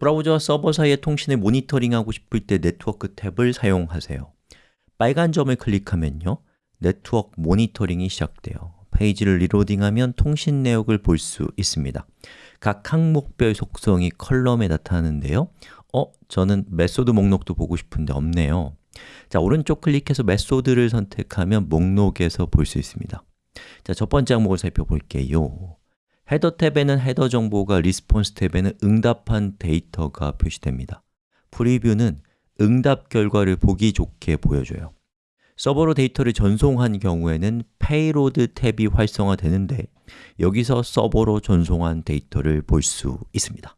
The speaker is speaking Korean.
브라우저와 서버 사이의 통신을 모니터링하고 싶을 때 네트워크 tab을 사용하세요. 빨간 점을 클릭하면요 네트워크 모니터링이 시작돼요. 페이지를 reloading하면 통신 내역을 볼 수 있습니다. 각 항목별 속성이 column에 나타나는데요. 어? 저는 method 목록도 보고 싶은데 없네요. 자, 오른쪽 클릭해서 method를 선택하면 목록에서 볼 수 있습니다. 자, 첫 번째 항목을 살펴볼게요 헤더 탭에는 헤더 정보가, Response 탭에는 응답한 데이터가 표시됩니다. Preview는 응답 결과를 보기 좋게 보여줘요. 서버로 데이터를 전송한 경우에는 Payload 탭이 활성화되는데 여기서 서버로 전송한 데이터를 볼 수 있습니다